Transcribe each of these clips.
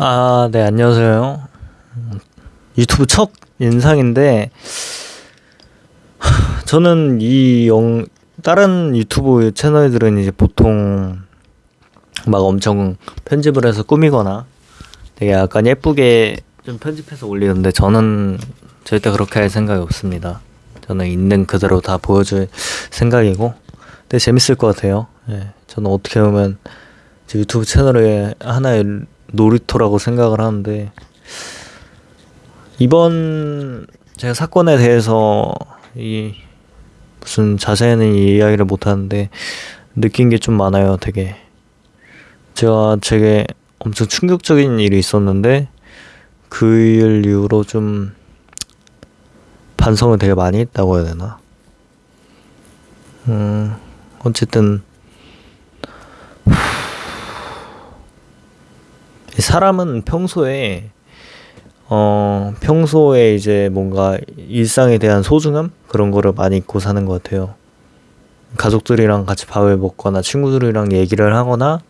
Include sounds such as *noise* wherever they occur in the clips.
아, 네, 안녕하세요. 유튜브 첫 인상인데, 하, 저는 이 영, 다른 유튜브 채널들은 이제 보통 막 엄청 편집을 해서 꾸미거나 되게 약간 예쁘게 좀 편집해서 올리는데 저는 절대 그렇게 할 생각이 없습니다. 저는 있는 그대로 다 보여줄 생각이고, 근데 재밌을 것 같아요. 예, 저는 어떻게 보면 제 유튜브 채널의 하나의 놀이터라고 생각을 하는데 이번 제가 사건에 대해서 이 무슨 자세히는 이야기를 못 하는데 느낀 게 좀 많아요. 되게 제가 되게 엄청 충격적인 일이 있었는데 그 일 이후로 좀 반성을 되게 많이 했다고 해야 되나? 음 어쨌든 사람은 평소에 어 평소에 이제 뭔가 일상에 대한 소중함 그런 거를 많이 잊고 사는 것 같아요. 가족들이랑 같이 밥을 먹거나 친구들이랑 얘기를 하거나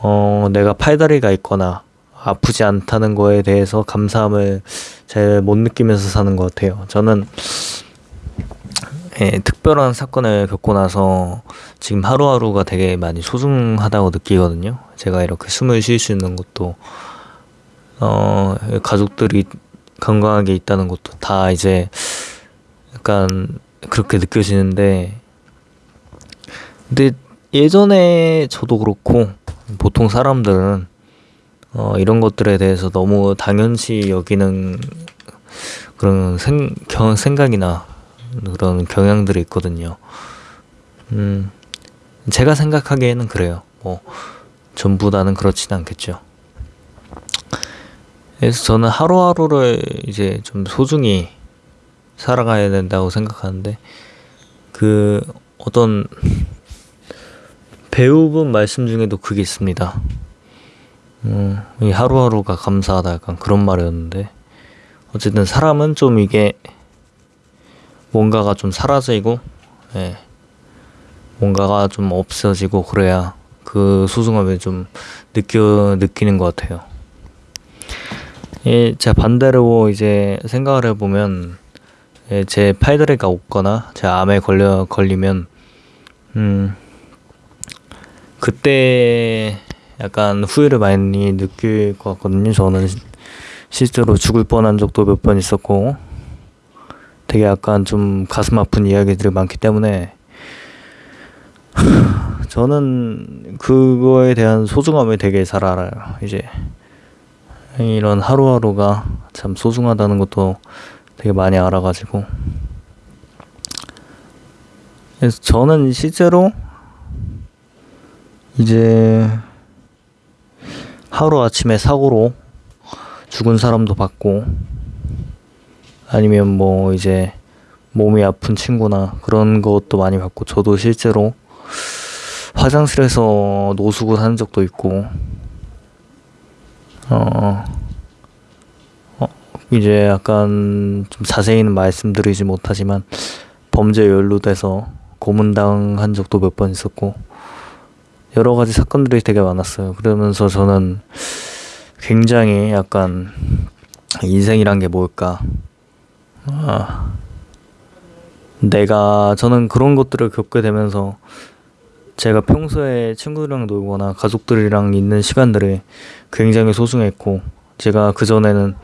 어 내가 팔다리가 있거나 아프지 않다는 거에 대해서 감사함을 잘 못 느끼면서 사는 것 같아요. 저는 예, 특별한 사건을 겪고 나서 지금 하루하루가 되게 많이 소중하다고 느끼거든요. 제가 이렇게 숨을 쉴 수 있는 것도, 어, 가족들이 건강하게 있다는 것도 다 이제 약간 그렇게 느껴지는데, 근데 예전에 저도 그렇고, 보통 사람들은, 어, 이런 것들에 대해서 너무 당연시 여기는 그런 생, 경, 생각이나 그런 경향들이 있거든요. 음, 제가 생각하기에는 그래요. 뭐, 전부 다는 그렇진 않겠죠. 그래서 저는 하루하루를 이제 좀 소중히 살아가야 된다고 생각하는데, 그, 어떤 배우분 말씀 중에도 그게 있습니다. 음, 이 하루하루가 감사하다 약간 그런 말이었는데, 어쨌든 사람은 좀 이게 뭔가가 좀 사라지고 예. 뭔가가 좀 없어지고 그래야 그 소중함을 좀 느껴 느끼는 것 같아요. 예, 제 반대로 이제 생각을 해보면 예, 제 팔다리가 없거나 제 암에 걸려 걸리면 음 그때 약간 후회를 많이 느낄 것 같거든요. 저는 실제로 죽을 뻔한 적도 몇 번 있었고 되게 약간 좀 가슴 아픈 이야기들이 많기 때문에 *sighs* 저는 그거에 대한 소중함을 되게 잘 알아요. 이제 이런 하루하루가 참 소중하다는 것도 되게 많이 알아가지고 그래서 저는 실제로 이제 하루 아침에 사고로 죽은 사람도 봤고 아니면 뭐 이제 몸이 아픈 친구나 그런 것도 많이 봤고 저도 실제로 화장실에서 노숙을 한 적도 있고 어, 어 이제 약간 좀 자세히는 말씀드리지 못하지만 범죄에 연루돼서 고문당한 적도 몇 번 있었고 여러 가지 사건들이 되게 많았어요. 그러면서 저는 굉장히 약간 인생이란 게 뭘까 아, 내가 저는 그런 것들을 겪게 되면서 제가 평소에 친구들이랑 놀거나 가족들이랑 있는 시간들이 굉장히 소중했고 제가 그전에는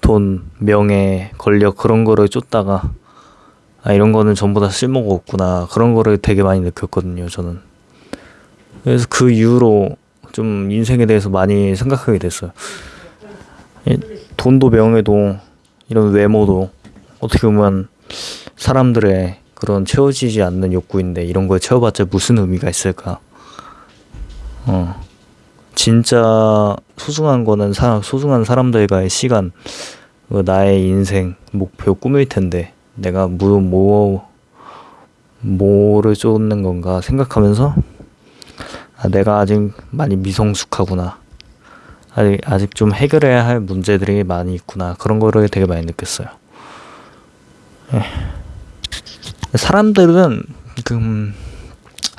돈, 명예, 권력 그런 거를 쫓다가 아 이런 거는 전부 다 쓸모가 없구나. 그런 거를 되게 많이 느꼈거든요 저는. 그래서 그 이후로 좀 인생에 대해서 많이 생각하게 됐어요. 돈도 명예도 이런 외모도 어떻게 보면 사람들의 그런 채워지지 않는 욕구인데 이런 걸 채워봤자 무슨 의미가 있을까? 어. 진짜 소중한 거는 사, 소중한 사람들과의 시간, 그 나의 인생, 목표, 꿈일 텐데 내가 뭐, 뭐, 뭐를 쫓는 건가 생각하면서 아, 내가 아직 많이 미성숙하구나. 아직, 아직 좀 해결해야 할 문제들이 많이 있구나. 그런 거를 되게 많이 느꼈어요. 예. 사람들은 그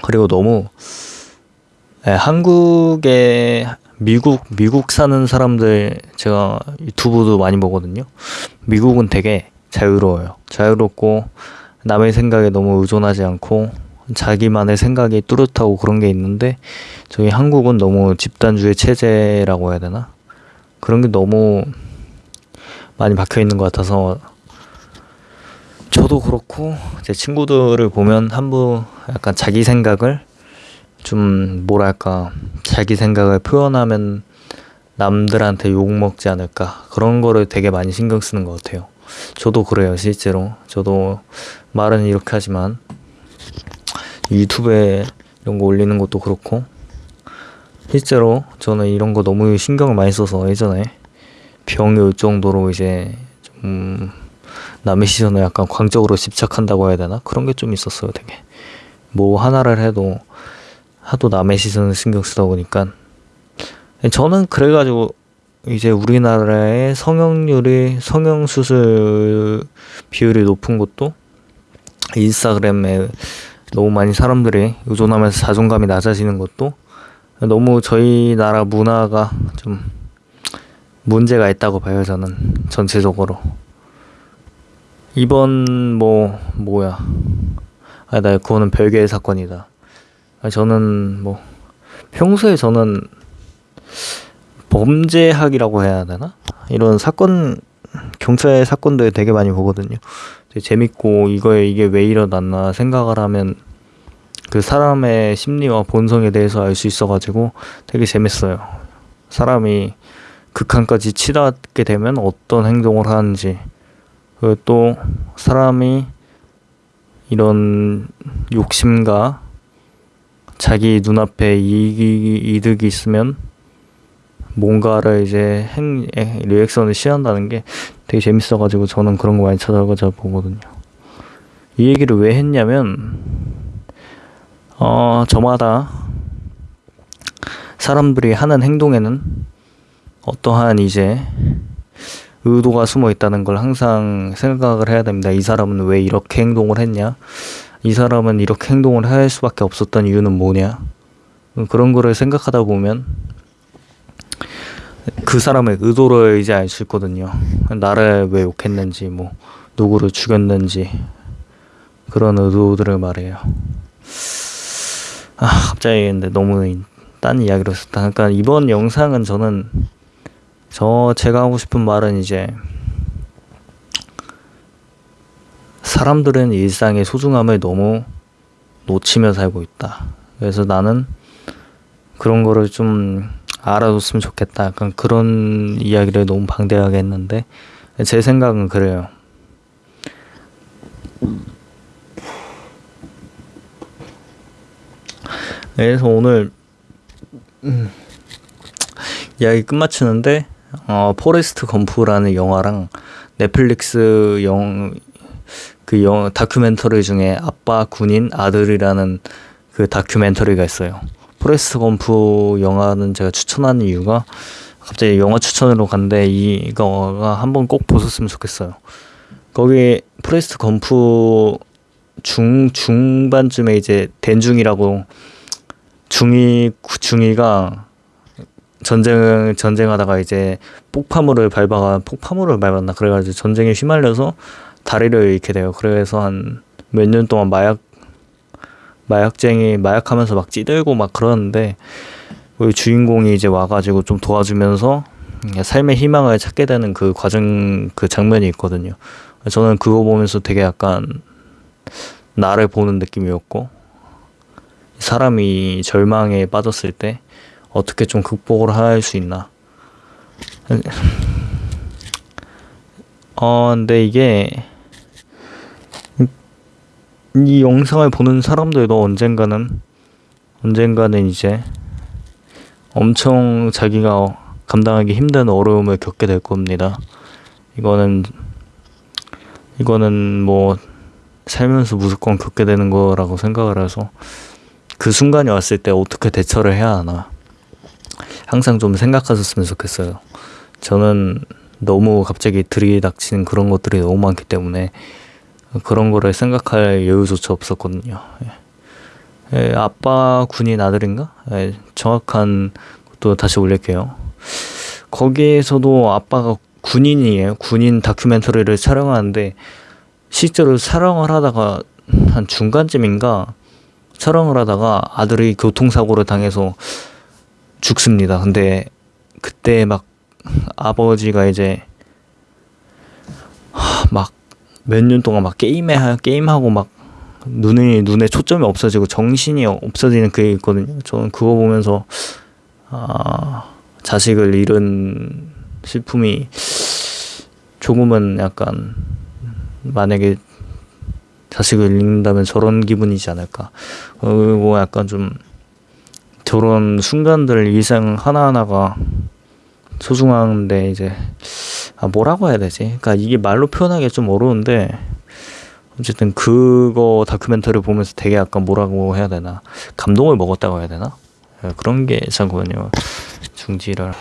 그리고 너무 예, 한국의 미국 미국 사는 사람들 제가 유튜브도 많이 보거든요. 미국은 되게 자유로워요. 자유롭고 남의 생각에 너무 의존하지 않고 자기만의 생각이 뚜렷하고 그런 게 있는데 저희 한국은 너무 집단주의 체제라고 해야 되나? 그런 게 너무 많이 박혀 있는 것 같아서 저도 그렇고 제 친구들을 보면 한부 약간 자기 생각을 좀 뭐랄까 자기 생각을 표현하면 남들한테 욕 먹지 않을까 그런 거를 되게 많이 신경 쓰는 것 같아요. 저도 그래요 실제로 저도 말은 이렇게 하지만 유튜브에 이런 거 올리는 것도 그렇고 실제로 저는 이런 거 너무 신경을 많이 써서 예전에 병이 올 정도로 이제 좀 남의 시선을 약간 광적으로 집착한다고 해야 되나? 그런 게 좀 있었어요 되게. 뭐 하나를 해도 하도 남의 시선을 신경 쓰다 보니까. 저는 그래가지고 이제 우리나라의 성형률이 성형 수술 비율이 높은 것도 인스타그램에 너무 많이 사람들이 의존하면서 자존감이 낮아지는 것도 너무 저희 나라 문화가 좀 문제가 있다고 봐요 저는 전체적으로 이번 뭐 뭐야. 아 나 그거는 별개의 사건이다. 저는 뭐 평소에 저는 범죄학이라고 해야 되나? 이런 사건 경찰 사건들 되게 많이 보거든요. 되게 재밌고 이거에 이게 왜 일어났나 생각을 하면 그 사람의 심리와 본성에 대해서 알 수 있어가지고 되게 재밌어요. 사람이 극한까지 치닫게 되면 어떤 행동을 하는지 그리고 또 사람이 이런 욕심과 자기 눈앞에 이익이, 이득이 있으면 뭔가를 이제 행, 리액션을 취한다는 게 되게 재밌어가지고 저는 그런 거 많이 찾아가서 보거든요. 이 얘기를 왜 했냐면, 어, 저마다 사람들이 하는 행동에는 어떠한 이제 의도가 숨어 있다는 걸 항상 생각을 해야 됩니다. 이 사람은 왜 이렇게 행동을 했냐? 이 사람은 이렇게 행동을 할 수밖에 없었던 이유는 뭐냐? 그런 거를 생각하다 보면 그 사람의 의도를 이제 알 수 있거든요. 나를 왜 욕했는지, 뭐, 누구를 죽였는지, 그런 의도들을 말해요. 아, 갑자기 근데 너무 딴 이야기로 했다. 그러니까 이번 영상은 저는 저 제가 하고 싶은 말은 이제 사람들은 일상의 소중함을 너무 놓치며 살고 있다. 그래서 나는 그런 거를 좀 알아줬으면 좋겠다. 약간 그런 이야기를 너무 방대하게 했는데 제 생각은 그래요. 그래서 오늘 음, 이야기 끝마치는데 어, 포레스트 검프라는 영화랑 넷플릭스 영, 그 영, 다큐멘터리 중에 아빠 군인 아들이라는 그 다큐멘터리가 있어요. 포레스트 검프 영화는 제가 추천하는 이유가 갑자기 영화 추천으로 간데 이거가 한번 꼭 보셨으면 좋겠어요. 거기 포레스트 검프 중 중반쯤에 이제 댄 중위라고 중위 중위가 전쟁 전쟁하다가 이제 폭파물을 밟아가 폭파물을 밟았나 그래가지고 전쟁에 휘말려서 다리를 잃게 돼요. 그래서 한 몇 년 동안 마약 마약쟁이 마약하면서 막 찌들고 막 그러는데 우리 주인공이 이제 와가지고 좀 도와주면서 삶의 희망을 찾게 되는 그 과정 그 장면이 있거든요. 저는 그거 보면서 되게 약간 나를 보는 느낌이었고 사람이 절망에 빠졌을 때 어떻게 좀 극복을 할 수 있나. 어, 근데 이게 이 영상을 보는 사람들도 언젠가는 언젠가는 이제 엄청 자기가 감당하기 힘든 어려움을 겪게 될 겁니다. 이거는 이거는 뭐 살면서 무조건 겪게 되는 거라고 생각을 해서 그 순간이 왔을 때 어떻게 대처를 해야 하나 항상 좀 생각하셨으면 좋겠어요. 저는 너무 갑자기 들이닥치는 그런 것들이 너무 많기 때문에 그런 거를 생각할 여유조차 없었거든요. 예. 예, 아빠 군인 아들인가? 예, 정확한 또 다시 올릴게요. 거기에서도 아빠가 군인이에요. 군인 다큐멘터리를 촬영하는데 실제로 촬영을 하다가 한 중간쯤인가 촬영을 하다가 아들이 교통사고를 당해서 죽습니다. 근데 그때 막 아버지가 이제 막 몇 년 동안 막 게임에 하- 게임하고 막 눈이 눈에 초점이 없어지고 정신이 없어지는 그게 있거든요. 저는 그거 보면서 아 자식을 잃은 슬픔이 조금은 약간 만약에 자식을 잃는다면 저런 기분이지 않을까. 그리고 약간 좀 저런 순간들 일상 하나하나가 소중한데 이제 아 뭐라고 해야 되지? 그러니까 이게 말로 표현하기 좀 어려운데 어쨌든 그거 다큐멘터리 보면서 되게 약간 뭐라고 해야 되나? 감동을 먹었다고 해야 되나? 예, 그런 게 있었거든요. 중지를